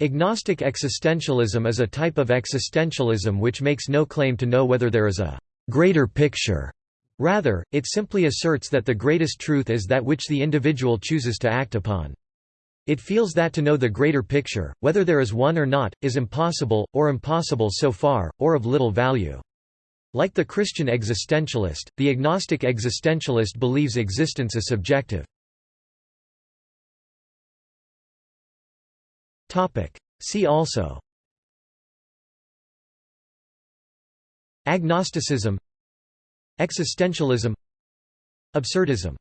Agnostic existentialism is a type of existentialism which makes no claim to know whether there is a «greater picture». Rather, it simply asserts that the greatest truth is that which the individual chooses to act upon. It feels that to know the greater picture, whether there is one or not, is impossible, or impossible so far, or of little value. Like the Christian existentialist, the agnostic existentialist believes existence is subjective. See also. Agnosticism. Existentialism. Absurdism